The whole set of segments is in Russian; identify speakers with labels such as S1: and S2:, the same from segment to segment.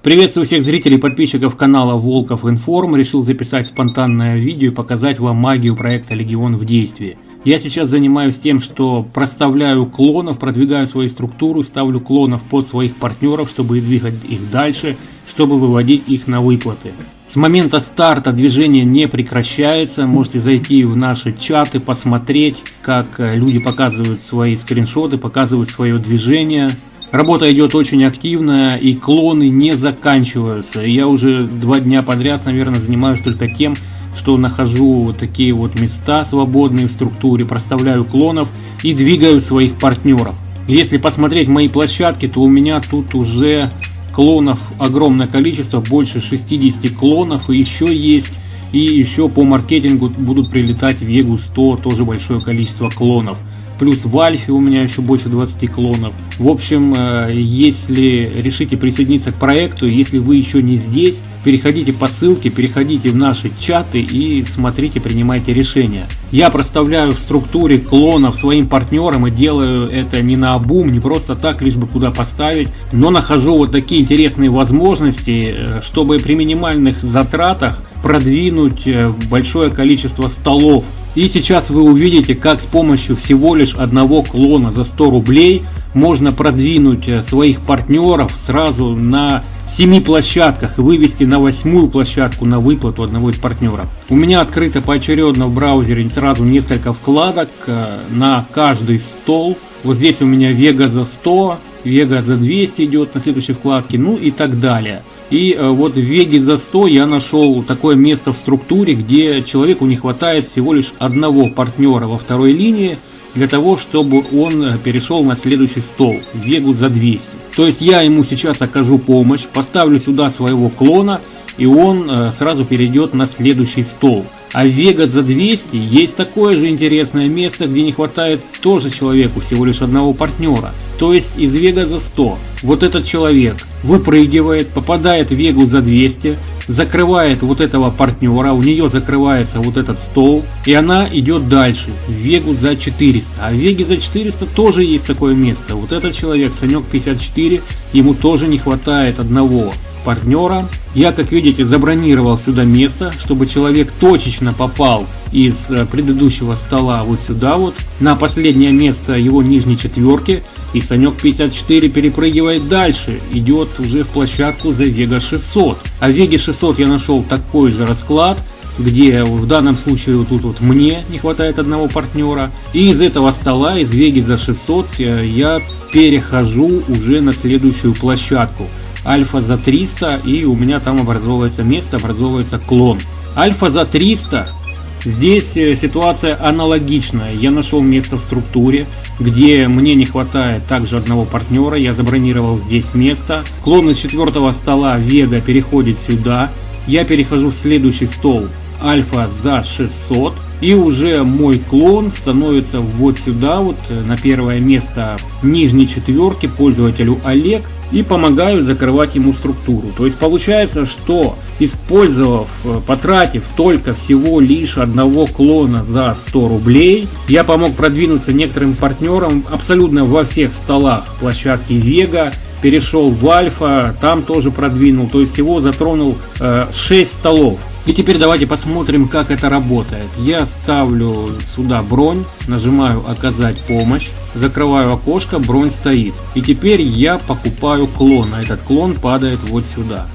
S1: Приветствую всех зрителей и подписчиков канала Волков Информ. Решил записать спонтанное видео и показать вам магию проекта Легион в действии. Я сейчас занимаюсь тем, что проставляю клонов, продвигаю свои структуры, ставлю клонов под своих партнеров, чтобы двигать их дальше, чтобы выводить их на выплаты. С момента старта движение не прекращается. Можете зайти в наши чаты, посмотреть, как люди показывают свои скриншоты, показывают свое движение. Работа идет очень активная и клоны не заканчиваются. Я уже два дня подряд, наверное, занимаюсь только тем, что нахожу вот такие вот места свободные в структуре, проставляю клонов и двигаю своих партнеров. Если посмотреть мои площадки, то у меня тут уже клонов огромное количество, больше 60 клонов и еще есть. И еще по маркетингу будут прилетать в Егу 100 тоже большое количество клонов. Плюс в Альфе у меня еще больше 20 клонов. В общем, э, если решите присоединиться к проекту, если вы еще не здесь, переходите по ссылке, переходите в наши чаты и смотрите, принимайте решения. Я проставляю в структуре клонов своим партнерам и делаю это не на обум, не просто так, лишь бы куда поставить, но нахожу вот такие интересные возможности, э, чтобы при минимальных затратах продвинуть э, большое количество столов и сейчас вы увидите, как с помощью всего лишь одного клона за 100 рублей можно продвинуть э, своих партнеров сразу на 7 площадках и вывести на восьмую площадку на выплату одного из партнеров. У меня открыто поочередно в браузере сразу несколько вкладок э, на каждый стол. Вот здесь у меня Vega за 100, Vega за 200 идет на следующей вкладке, ну и так далее. И э, вот в Веге за 100 я нашел такое место в структуре, где человеку не хватает всего лишь одного партнера во второй линии, для того, чтобы он э, перешел на следующий стол, Вегу за 200. То есть я ему сейчас окажу помощь, поставлю сюда своего клона, и он э, сразу перейдет на следующий стол. А в Вега за 200 есть такое же интересное место, где не хватает тоже человеку всего лишь одного партнера. То есть из Вега за 100. Вот этот человек выпрыгивает, попадает в Вегу за 200, закрывает вот этого партнера, у нее закрывается вот этот стол, и она идет дальше, в Вегу за 400. А в Веге за 400 тоже есть такое место. Вот этот человек, Санек 54, ему тоже не хватает одного партнера. Я, как видите, забронировал сюда место, чтобы человек точечно попал из э, предыдущего стола вот сюда вот, на последнее место его нижней четверки. И Санек 54 перепрыгивает дальше, идет уже в площадку за Вега 600. А в Веге 600 я нашел такой же расклад, где в данном случае вот тут вот мне не хватает одного партнера. И из этого стола, из Веги за 600, э, я перехожу уже на следующую площадку альфа за 300 и у меня там образовывается место, образовывается клон. Альфа за 300, здесь э, ситуация аналогичная. Я нашел место в структуре, где мне не хватает также одного партнера, я забронировал здесь место. Клон из четвертого стола Вега переходит сюда, я перехожу в следующий стол альфа за 600 и уже мой клон становится вот сюда вот э, на первое место нижней четверки пользователю Олег и помогаю закрывать ему структуру. То есть получается, что использовав, э, потратив только всего лишь одного клона за 100 рублей, я помог продвинуться некоторым партнерам абсолютно во всех столах площадки Вега, перешел в Альфа, там тоже продвинул, то есть всего затронул э, 6 столов. И теперь давайте посмотрим, как это работает. Я ставлю сюда бронь, нажимаю «Оказать помощь», закрываю окошко, бронь стоит. И теперь я покупаю клон, а этот клон падает вот сюда.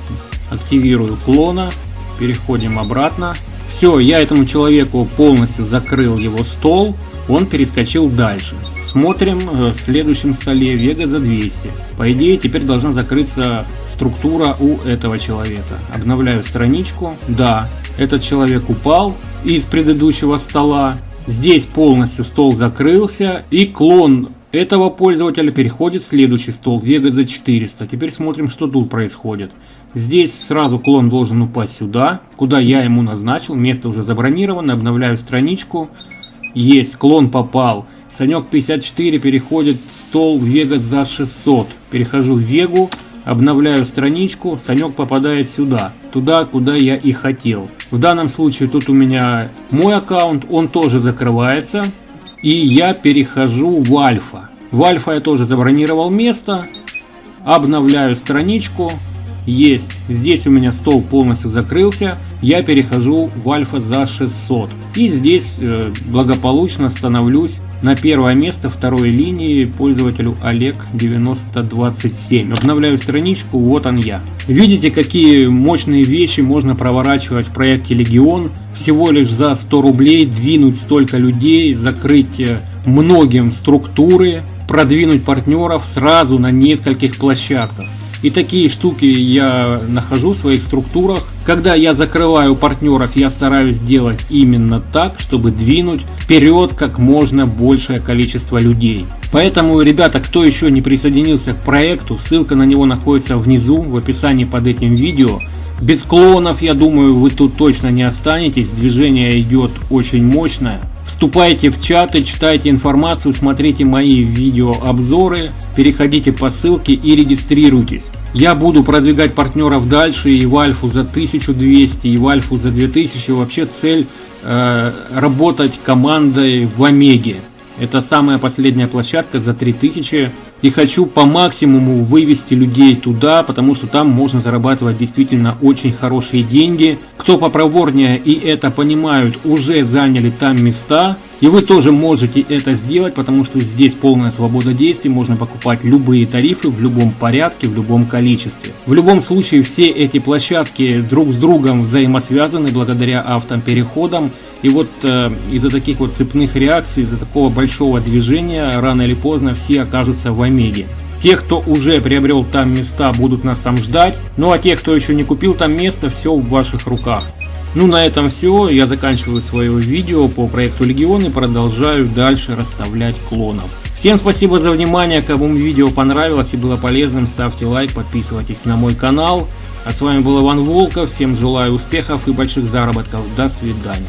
S1: Активирую клона, переходим обратно. Все, я этому человеку полностью закрыл его стол, он перескочил дальше. Смотрим э, в следующем столе Вега за 200. По идее теперь должна закрыться структура у этого человека. Обновляю страничку. Да, этот человек упал из предыдущего стола. Здесь полностью стол закрылся и клон этого пользователя переходит в следующий стол Vega за 400. Теперь смотрим, что тут происходит. Здесь сразу клон должен упасть сюда, куда я ему назначил. Место уже забронировано. Обновляю страничку. Есть, клон попал. Санек 54 переходит в стол Vega за 600. Перехожу в Вегу. Обновляю страничку, Санек попадает сюда, туда, куда я и хотел. В данном случае тут у меня мой аккаунт, он тоже закрывается. И я перехожу в альфа. В альфа я тоже забронировал место. Обновляю страничку. есть. Здесь у меня стол полностью закрылся, я перехожу в альфа за 600. И здесь э, благополучно становлюсь на первое место второй линии пользователю Олег 9027. Обновляю страничку, вот он я. Видите, какие мощные вещи можно проворачивать в проекте Легион. Всего лишь за 100 рублей двинуть столько людей, закрыть э, многим структуры, продвинуть партнеров сразу на нескольких площадках. И такие штуки я нахожу в своих структурах. Когда я закрываю партнеров, я стараюсь делать именно так, чтобы двинуть вперед как можно большее количество людей. Поэтому, ребята, кто еще не присоединился к проекту, ссылка на него находится внизу в описании под этим видео. Без клонов, я думаю, вы тут точно не останетесь. Движение идет очень мощное. Вступайте в чаты, читайте информацию, смотрите мои видеообзоры, переходите по ссылке и регистрируйтесь. Я буду продвигать партнеров дальше и в Альфу за 1200, и в Альфу за 2000. Вообще цель э, работать командой в Омеге. Это самая последняя площадка за 3000 и хочу по максимуму вывести людей туда, потому что там можно зарабатывать действительно очень хорошие деньги. Кто попроворнее и это понимают, уже заняли там места. И вы тоже можете это сделать, потому что здесь полная свобода действий, можно покупать любые тарифы в любом порядке, в любом количестве. В любом случае все эти площадки друг с другом взаимосвязаны благодаря автопереходам. И вот э, из-за таких вот цепных реакций, из-за такого большого движения, рано или поздно все окажутся в Омеге. Те, кто уже приобрел там места, будут нас там ждать. Ну а те, кто еще не купил там место, все в ваших руках. Ну на этом все. Я заканчиваю свое видео по проекту Легион и продолжаю дальше расставлять клонов. Всем спасибо за внимание. Кому видео понравилось и было полезным, ставьте лайк, подписывайтесь на мой канал. А с вами был Иван Волков. Всем желаю успехов и больших заработков. До свидания.